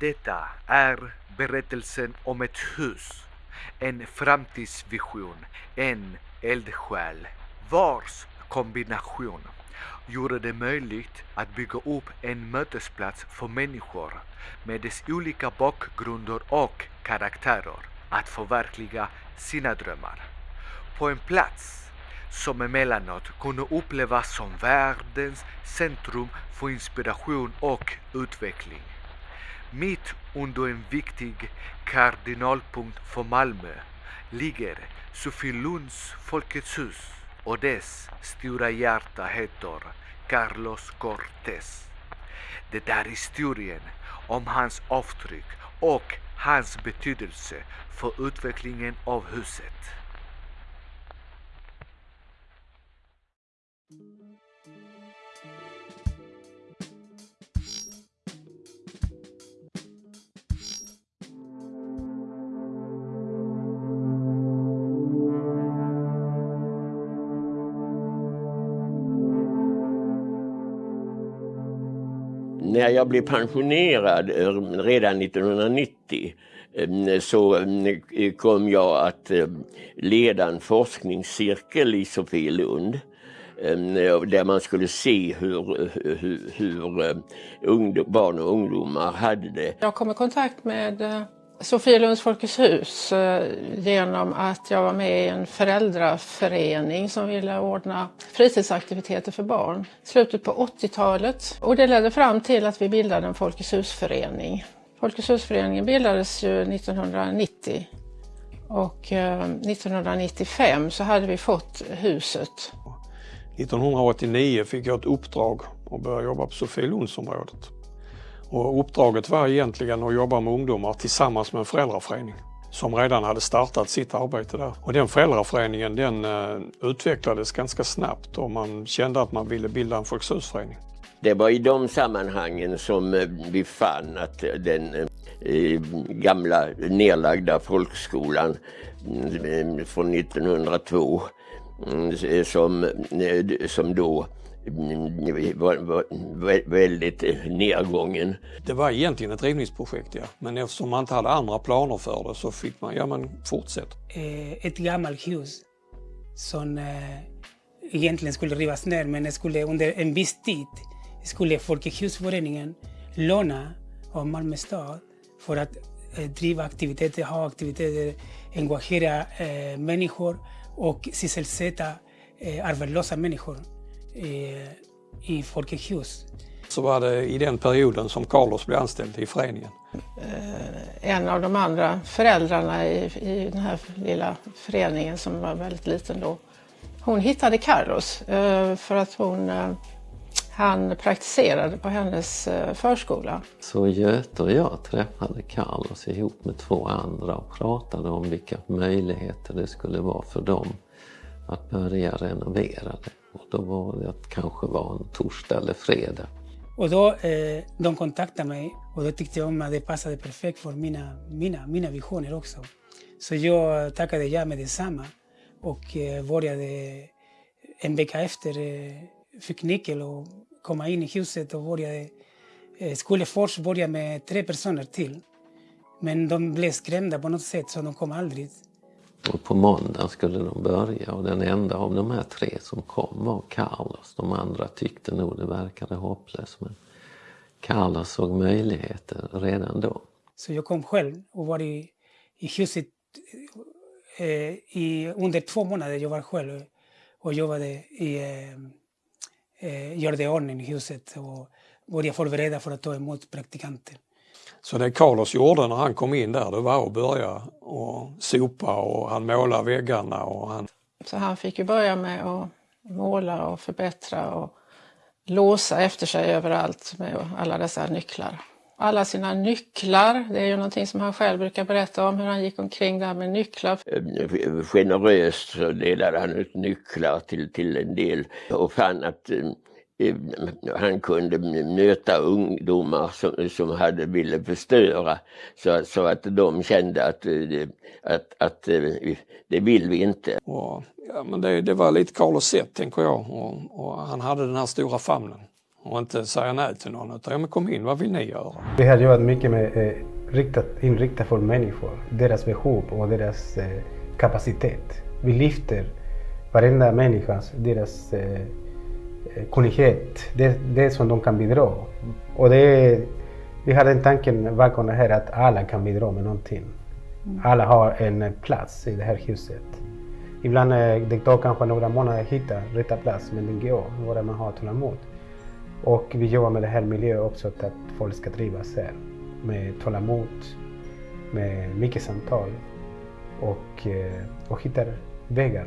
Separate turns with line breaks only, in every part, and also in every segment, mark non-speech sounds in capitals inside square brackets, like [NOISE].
Detta är berättelsen om ett hus, en framtidsvision, en eldsjäl vars kombination gjorde det möjligt att bygga upp en mötesplats för människor med dess olika bakgrunder och karaktärer att förverkliga sina drömmar. På en plats som emellanåt kunde upplevas som världens centrum för inspiration och utveckling. Mitt under en viktig kardinalpunkt för Malmö ligger Sofielunds Folkets hus och dess stora hjärta heter Carlos Cortés. Det är historien om hans avtryck och hans betydelse för utvecklingen av huset.
När jag blev pensionerad eh, redan 1990 eh, så eh, kom jag att leda en forskningscirkel i Sofielund där man skulle se hur, hur, hur barn och ungdomar hade det.
Jag kom i kontakt med Sofielunds Folkets hus eh, genom att jag var med i en föräldraförening som ville ordna fritidsaktiviteter för barn. Slutet på 80-talet och det ledde fram till att vi bildade en Folkets husförening. Folkets husföreningen bildades ju 1990 och eh, 1995 så hade vi fått huset.
1989 fick jag ett uppdrag att börja jobba på Sofielundsområdet. Och uppdraget var egentligen att jobba med ungdomar tillsammans med en föräldraförening som redan hade startat sitt arbete där. Och den föräldraföreningen den eh, utvecklades ganska snabbt och man kände att man ville bilda en Folkets.
Det var i de sammanhangen som eh, vi fann att eh, den gamla nedlagda folkskolan mm, från 1902 mm, som, som då väldigt nedgången.
Det var egentligen ett rivningsprojekt ja, men eftersom man inte hade andra planer för det så fick man, ja men fortsätt.
Eh, ett gammalt hus som eh, egentligen skulle rivas ner men skulle under en viss tid skulle Folkets låna av Malmö stad för att eh, driva aktiviteter, ha aktiviteter, engagera människor och sysselsätta arbetslösa människor i Folkets hus.
Så var det i den perioden som Carlos blev anställd i föreningen.
Eh, en av de andra föräldrarna i, i den här lilla föreningen som var väldigt liten då, hon hittade Carlos eh, för att hon eh, han praktiserade på hennes förskola.
Så Göte och jag träffade Carlos ihop med två andra och pratade om vilka möjligheter det skulle vara för dem att börja renovera det. Och då var det att kanske var en torsdag eller fredag.
Och då eh, de kontaktade mig och då tyckte jag att det passade perfekt för mina, mina, mina visioner också. Så jag tackade ja med detsamma och eh, började eh, en vecka efter eh, fick nyckel och komma in i huset och började, eh, skulle först börja med tre personer till. Men de blev skrämda på något sätt så de kom aldrig.
Och på måndag skulle de börja och den enda av de här tre som kom var Carlos. De andra tyckte nog det verkade hopplöst men Carlos såg möjligheter redan då.
Så jag kom själv och var i, i huset eh, i, under två månader. Jag var själv och jobbade i, eh, eh gjorde ordning i huset och började förbereda för att ta emot praktikanter.
Så det Carlos gjorde när han kom in där det var att börja och sopa och han målade väggarna. Och han...
Så han fick ju börja med att måla och förbättra och låsa efter sig överallt med alla dessa nycklar. Alla sina nycklar, det är ju någonting som han själv brukar berätta om hur han gick omkring där med nycklar.
Generöst så delade han ut nycklar till, till en del och fann att eh, han kunde möta ungdomar som, som hade ville förstöra så, så att de kände att, eh, att, att eh, det vill vi inte.
Och, ja, men det, det var lite Carlos sätt tänker jag och, och, han hade den här stora famnen. och inte säga nej till någon utan ja, men kom in, vad vill ni göra?
Vi har jobbat mycket med eh, riktat, inriktat för människor, deras behov och deras eh, kapacitet. Vi lyfter varenda människas, deras eh, kunnighet, det, det som de kan bidra. Och det vi har den tanken bakom det här att alla kan bidra med någonting. Alla har en plats i det här huset. Ibland eh, det tar kanske några månader att hitta rätta plats, men det går, bara man har tålamod. Och vi jobbar med det här miljön också att folk ska trivas här. Med tålamod, med mycket samtal och, eh, och hittar vägar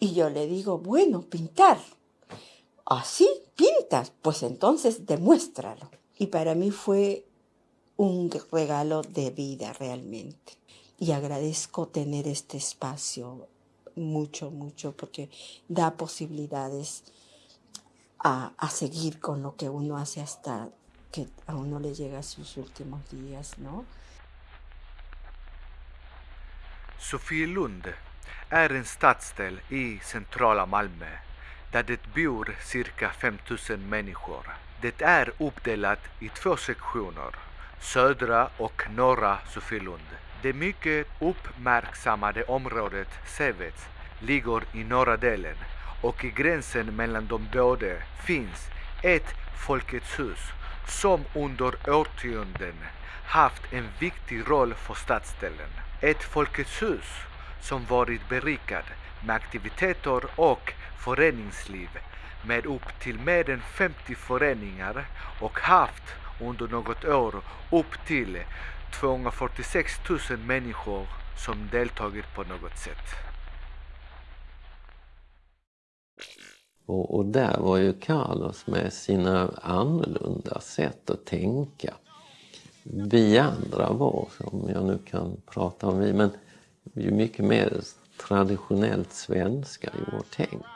Y yo le digo, bueno, pintar. ¿Así? ¿Pintas? Pues entonces demuéstralo. Y para mí fue un regalo de vida realmente. Y agradezco tener este espacio mucho, mucho, porque da posibilidades a, a, seguir con lo que uno hace hasta que a uno le llega a sus últimos días, ¿no?
Sofielund är en stadsdel i centrala Malmö där det bor cirka 5000 människor. Det är uppdelat i två sektioner, södra och norra Sofielund. Det mycket uppmärksammade området Sevets ligger i norra delen och i gränsen mellan de båda finns ett Folkets hus som under årtionden haft en viktig roll för stadsdelen. Ett Folkets hus som varit berikad med aktiviteter och föreningsliv med upp till mer än 50 föreningar och haft under något år upp till 246 000 människor som deltagit på något sätt.
Och, och där var ju Carlos med sina annorlunda sätt att tänka. Vi andra var, om jag nu kan prata om vi, men ju mycket mer traditionellt svenska i vårt tänk.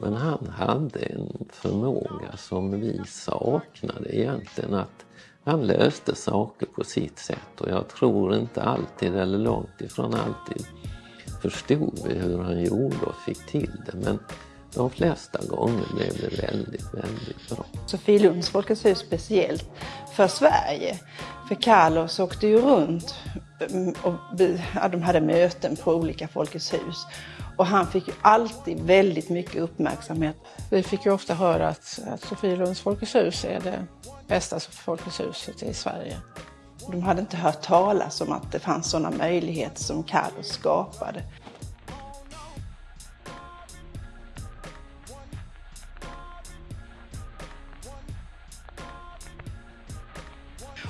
Men han hade en förmåga som vi saknade egentligen att han löste saker på sitt sätt och jag tror inte alltid, eller långt ifrån alltid, förstod vi hur han gjorde och fick till det. Men de flesta gånger blev det väldigt, väldigt bra.
Sofielunds Folkets hus speciellt för Sverige. För Carlos åkte ju runt mm, och de hade möten på olika Folkets hus. Och han fick ju alltid väldigt mycket uppmärksamhet. Vi fick ju ofta höra att, att Sofielunds Folkets hus är det bästa Folkets huset i Sverige. De hade inte hört talas om att det fanns sådana möjligheter som Carlos skapade.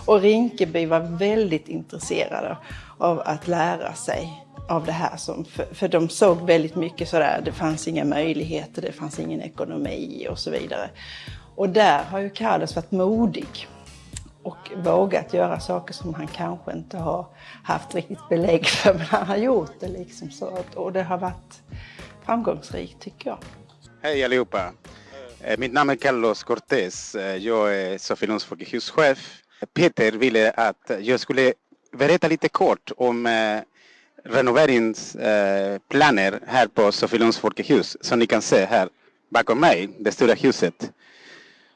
Och Rinkeby var väldigt intresserade av att lära sig av det här. Som, för, för de såg väldigt mycket sådär, det fanns inga möjligheter, det fanns ingen ekonomi och så vidare. Och där har ju Carlos varit modig och vågat göra saker som han kanske inte har haft riktigt belägg för, men han har gjort det liksom så. Och det har varit framgångsrikt tycker jag.
Hej allihopa! Eh, mitt namn är Carlos Cortés. Eh, jag är Sofielunds folkethuschef. Peter ville att jag skulle berätta lite kort om eh, renoveringsplaner eh, här på Sofielunds folkehus som ni kan se här bakom mig, det stora huset.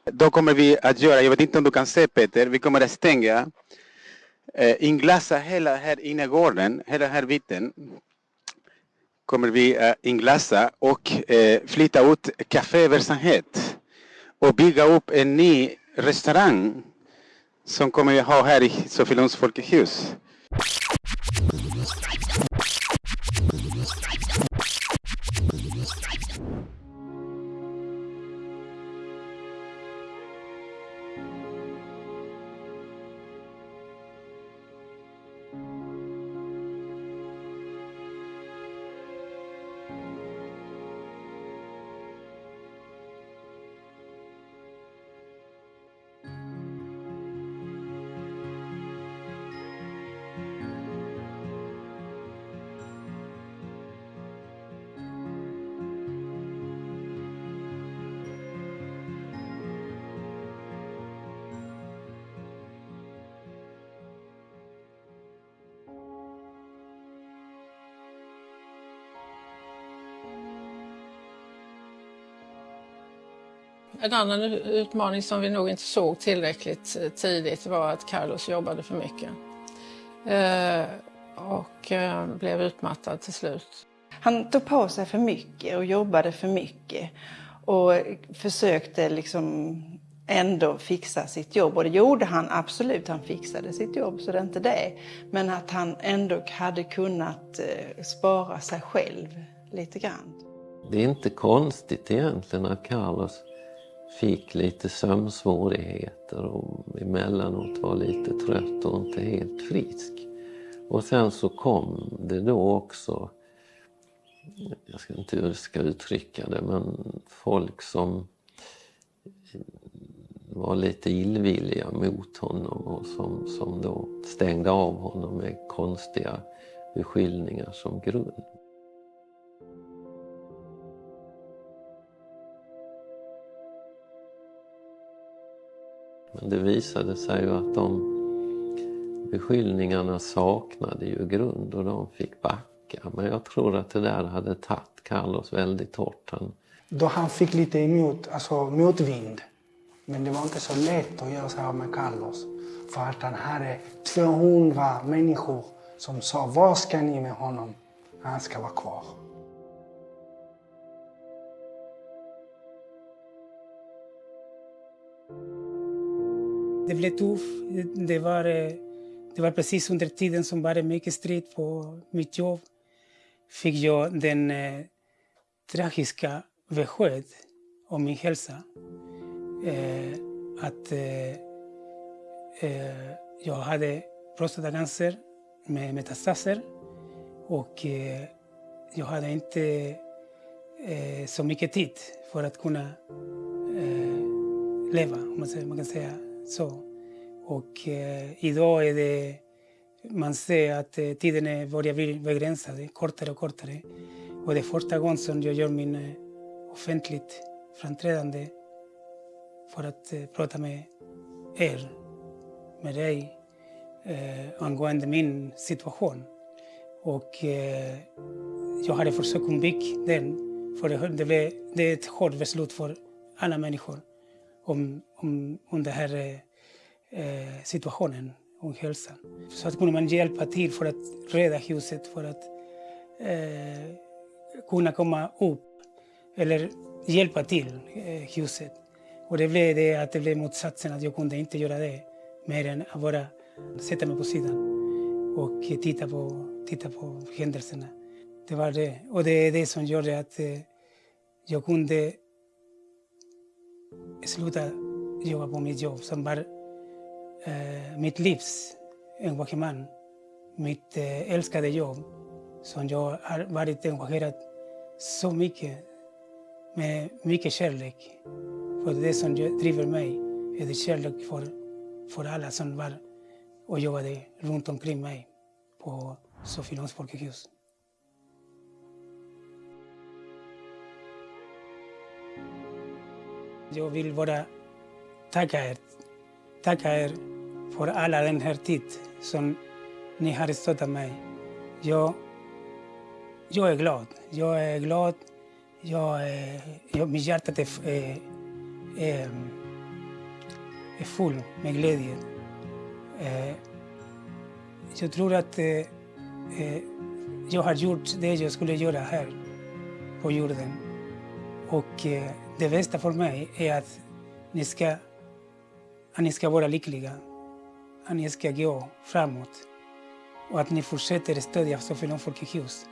Då kommer vi att göra, jag vet inte om du kan se Peter, vi kommer att stänga, eh, inglasa hela här innergården, hela här biten. Kommer vi att inglasa och eh, flytta ut kaféverksamhet och bygga upp en ny restaurang som kommer vi ha här i Sofielunds folkehus.
En annan utmaning som vi nog inte såg tillräckligt eh, tidigt var att Carlos jobbade för mycket. Eh, och eh, blev utmattad till slut.
Han tog på sig för mycket och jobbade för mycket och försökte liksom ändå fixa sitt jobb. Och det gjorde han absolut, han fixade sitt jobb, så det är inte det. Men att han ändå hade kunnat spara sig själv lite grann.
Det är inte konstigt egentligen att Carlos fick lite sömnsvårigheter och emellanåt var lite trött och inte helt frisk. Och sen så kom det då också, jag ska inte hur jag ska uttrycka det, men folk som var lite illvilliga mot honom och som, som då stängde av honom med konstiga beskyllningar som grund. Det visade sig ju att de beskyllningarna saknade ju grund och de fick backa. Men jag tror att det där hade tagit Carlos väldigt hårt. Han...
Då han fick lite emot, alltså motvind. Men det var inte så lätt att göra sig av med Carlos. För att han hade 200 människor som sa, vad ska ni med honom? Han ska vara kvar.
Det blev tufft. Det var, eh, det var precis under tiden som var det mycket strid på mitt jobb. Fick jag den eh, tragiska besked om min hälsa. Eh, att eh, eh, jag hade prostatacancer med metastaser och eh, jag hade inte eh, så mycket tid för att kunna leva, om man kan säga så. Och eh, idag är det, man ser att eh, tiden börjar bli begränsad, kortare och kortare. Och det är första gången som jag gör min eh, offentligt framträdande för att eh, prata med er, med dig, eh, angående min situation. Och eh, jag hade försökt undvika den, för det, det, blev, det är ett hårt beslut för alla människor om, om, om den här eh, situationen, om hälsan. Så att kunde man hjälpa till för att rädda huset, för att eh, kunna komma upp eller hjälpa till eh, huset. Och det blev det att det blev motsatsen, att jag kunde inte göra det mer än att bara sätta mig på sidan och titta på, titta på händelserna. Det var det. Och det är det som gjorde att eh, jag kunde sluta jobba på mitt jobb som var eh, mitt livs engagemang. Mitt eh, älskade jobb som jag har varit engagerad så mycket med mycket kärlek. För det som driver mig är det kärlek för, för alla som var och jobbade runt omkring mig på Sofielunds Folkhus. Jag vill bara tacka er. Tacka er för alla den här tid som ni har stöttat mig. Jag, jag är glad. Jag är glad. Jag, jag, mitt hjärta är, är, är, är full med glädje. Eh, jag tror att eh, eh, jag har gjort det jag skulle göra här på jorden. Och eh, det bästa för mig är att ni ska, att ni ska vara lyckliga, att ni ska gå framåt och att ni fortsätter stödja Sofielund folkehus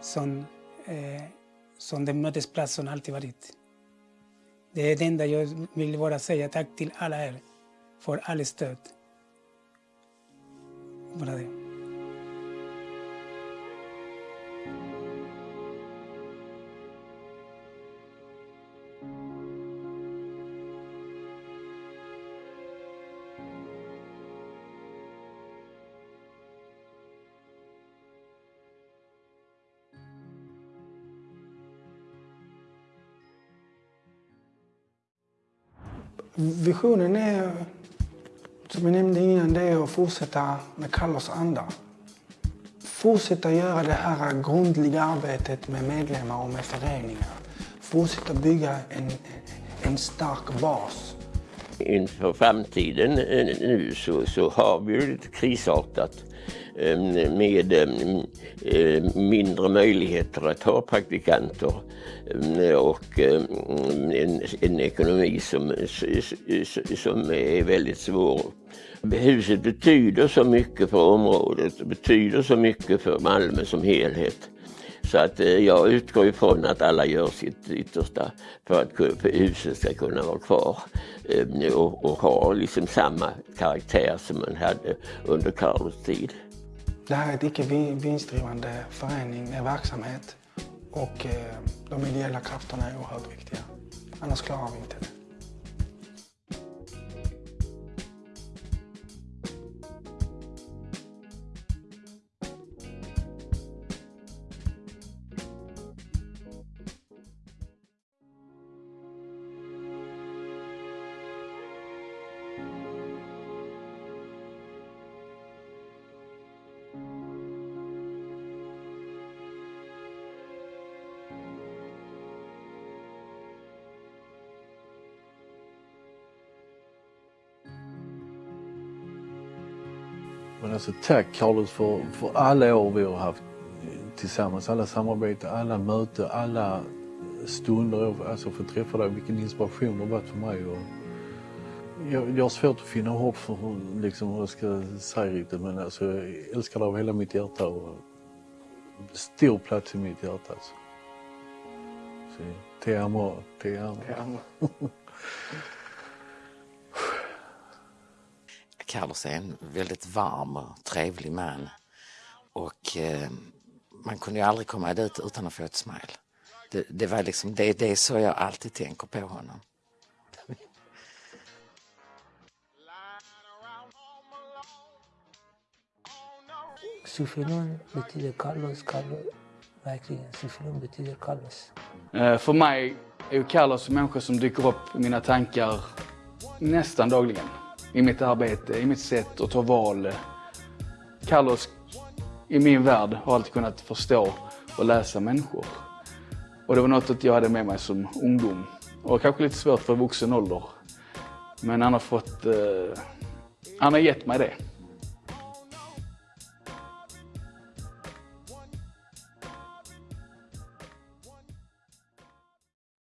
som, eh, som den mötesplats som alltid varit. Det är det enda jag vill bara säga tack till alla er för all stöd. Bara det.
Visionen är, som jag nämnde innan, det är att fortsätta med Kallos anda. Fortsätta göra det här grundliga arbetet med medlemmar och med föreningar. Fortsätta bygga en, en stark bas.
Inför framtiden eh, nu så, så har vi ju lite krisartat Ehm, med ehm, ehm, mindre möjligheter att ha praktikanter och en, en ekonomi som, som är väldigt svår. Huset betyder så mycket för området, betyder så mycket för Malmö som helhet. Så att eh, jag utgår ifrån att alla gör sitt yttersta för att huset ska kunna vara kvar och, och ha liksom samma karaktär som man hade under Carlos tid.
Det här är ett icke vinstdrivande förening, en verksamhet och eh, de ideella krafterna är oerhört viktiga. Annars klarar vi inte det.
Men alltså tack Carlos för, för alla år vi har haft tillsammans, alla samarbeten, alla möten, alla stunder. Alltså få träffa dig, vilken inspiration det har varit för mig. Och jag, jag har svårt att finna hopp för hur, liksom, hur jag ska säga riktigt men alltså, jag älskar dig av hela mitt hjärta och stor plats i mitt hjärta. Alltså. Så, te amo, te amo.
Te amo. [LAUGHS]
Carlos är en väldigt varm och trevlig man. Och eh, man kunde ju aldrig komma dit utan att få ett smile. Det, det, var liksom, det, det är så jag alltid tänker på honom.
Sofilon betyder Carlos, Carlos verkligen. Sofilon betyder Carlos.
Eh, för mig är ju Carlos en människa som dyker upp i mina tankar nästan dagligen i mitt arbete, i mitt sätt att ta val. Carlos, i min värld, har alltid kunnat förstå och läsa människor. Och det var något jag hade med mig som ungdom. Och kanske lite svårt för vuxen ålder. Men han har fått... Eh, han har gett mig det.